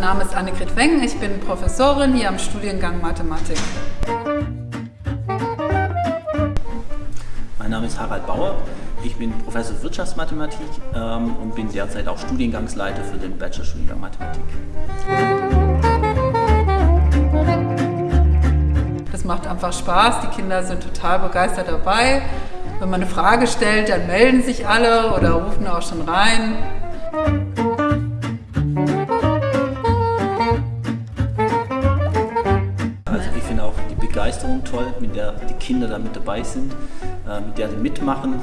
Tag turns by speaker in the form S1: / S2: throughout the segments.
S1: Name ist Annegret Weng, ich bin Professorin hier am Studiengang Mathematik.
S2: Mein Name ist Harald Bauer, ich bin Professor Wirtschaftsmathematik ähm, und bin derzeit auch Studiengangsleiter für den Bachelorstudiengang Mathematik.
S1: Das macht einfach Spaß, die Kinder sind total begeistert dabei. Wenn man eine Frage stellt, dann melden sich alle oder rufen auch schon rein.
S2: Begeisterung toll, mit der die Kinder da mit dabei sind, äh, mit der sie mitmachen.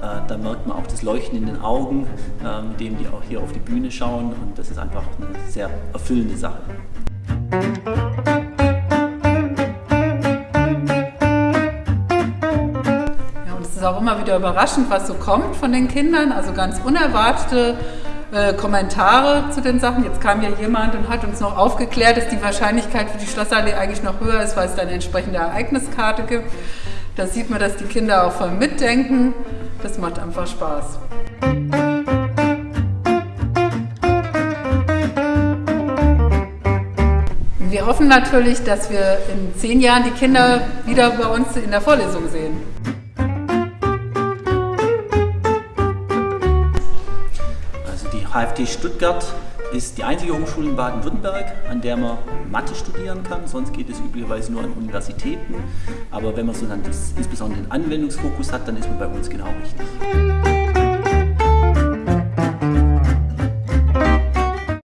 S2: Äh, da merkt man auch das Leuchten in den Augen, äh, mit dem die auch hier auf die Bühne schauen und das ist einfach eine sehr erfüllende Sache.
S1: Ja, und es ist auch immer wieder überraschend, was so kommt von den Kindern, also ganz unerwartete äh, Kommentare zu den Sachen. Jetzt kam ja jemand und hat uns noch aufgeklärt, dass die Wahrscheinlichkeit für die Schlossallee eigentlich noch höher ist, weil es da eine entsprechende Ereigniskarte gibt. Da sieht man, dass die Kinder auch voll mitdenken. Das macht einfach Spaß. Wir hoffen natürlich, dass wir in zehn Jahren die Kinder wieder bei uns in der Vorlesung sehen.
S2: HFT Stuttgart ist die einzige Hochschule in Baden-Württemberg, an der man Mathe studieren kann. Sonst geht es üblicherweise nur an Universitäten. Aber wenn man so dann das, insbesondere den Anwendungsfokus hat, dann ist man bei uns genau richtig.